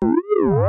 Woo!